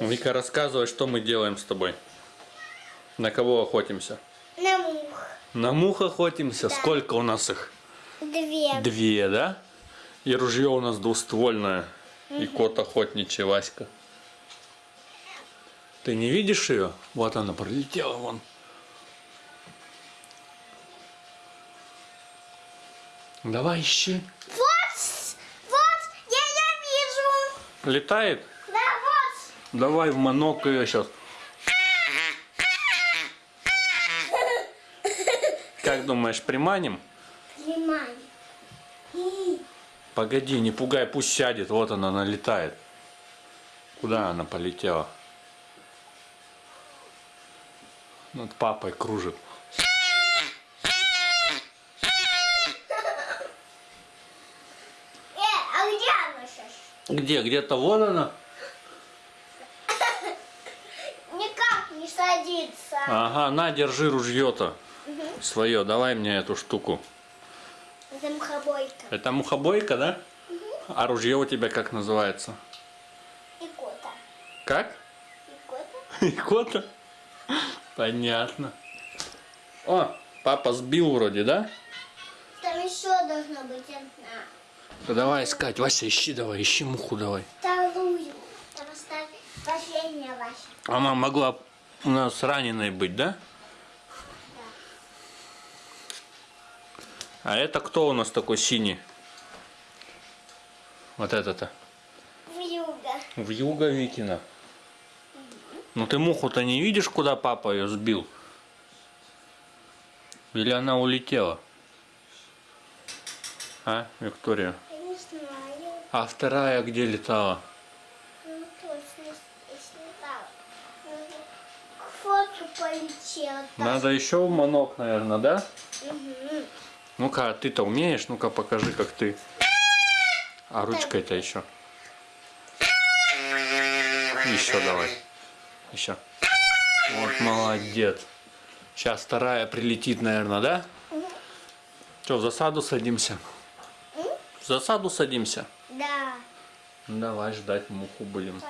Вика, рассказывай, что мы делаем с тобой. На кого охотимся? На мух. На мух охотимся. Сколько у нас их? Две. Две, да? И ружье у нас двуствольное. И кот охотничий, Васька. Ты не видишь ее? Вот она пролетела вон. Давай ищи. Вот, вот, я ее вижу. Летает? Давай в манок ее сейчас. Как думаешь, приманим? Внимание. И Погоди, не пугай, пусть сядет. Вот она, она летает. Куда она полетела? Над папой кружит. Э, а где она сейчас? Где? Где-то вон она. Никак не садится. Ага, на, держи ружье-то. Свое, давай мне эту штуку. Это мухобойка. Это мухобойка, да? А ружье у тебя как называется? И кота. Как? И кота. Икота? Понятно. О, папа сбил вроде, да? Там еще должна быть одна. Да давай искать. Вася, ищи давай, ищи муху давай. Вторую. Там оставь последняя Вася. Она могла у нас раненой быть, да? А это кто у нас такой синий? Вот это-то. Вьюга. В юга Викина. Ну ты муху-то не видишь, куда папа ее сбил? Или она улетела? А, Виктория? Я не знаю. А вторая где летала? Ну точно я слетала. Полетела. там. Надо еще манок, наверное, да? Мгм. Ну-ка, а ты-то умеешь? Ну-ка, покажи, как ты. А ручкой-то еще. Еще давай. Еще. Вот молодец. Сейчас вторая прилетит, наверное, да? Что, в засаду садимся? В засаду садимся? Да. Давай ждать муху будем.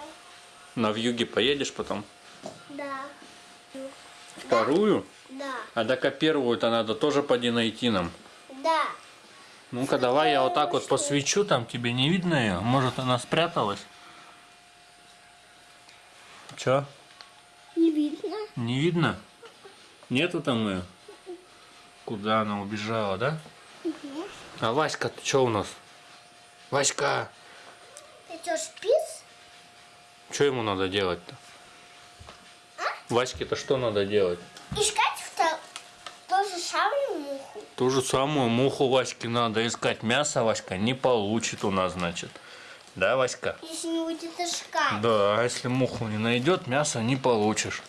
На вьюге поедешь потом? Вторую? Да. А так первую-то надо тоже поди найти нам. Да. Ну-ка, давай я вот так вот посвечу, там тебе не видно ее? Может, она спряталась? Чё? Не видно. Не видно? Нету там ее? Куда она убежала, да? А Васька, ты чё у нас? Васька, Ты что, спис? что ему надо делать-то? Ваське-то что надо делать? Искать в ту же самую муху. Ту же самую муху Ваське надо искать. Мясо Васька не получит у нас, значит. Да, Васька? Если не будет искать. Да, а если муху не найдет, мясо не получишь.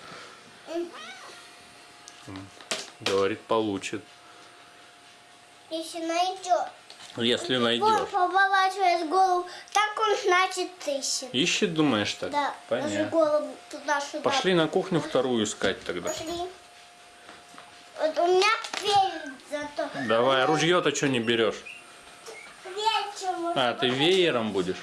Говорит, получит. Если найдет. Если Вон найдешь. поворачивает голову, так он значит ищет. Ищет, думаешь так? Да, даже Понятно. голову туда-сюда. Пошли на кухню вторую искать тогда. Пошли. Вот у меня перед зато. Давай, а ружье-то что не берешь? Вечером. А, ты веером будешь?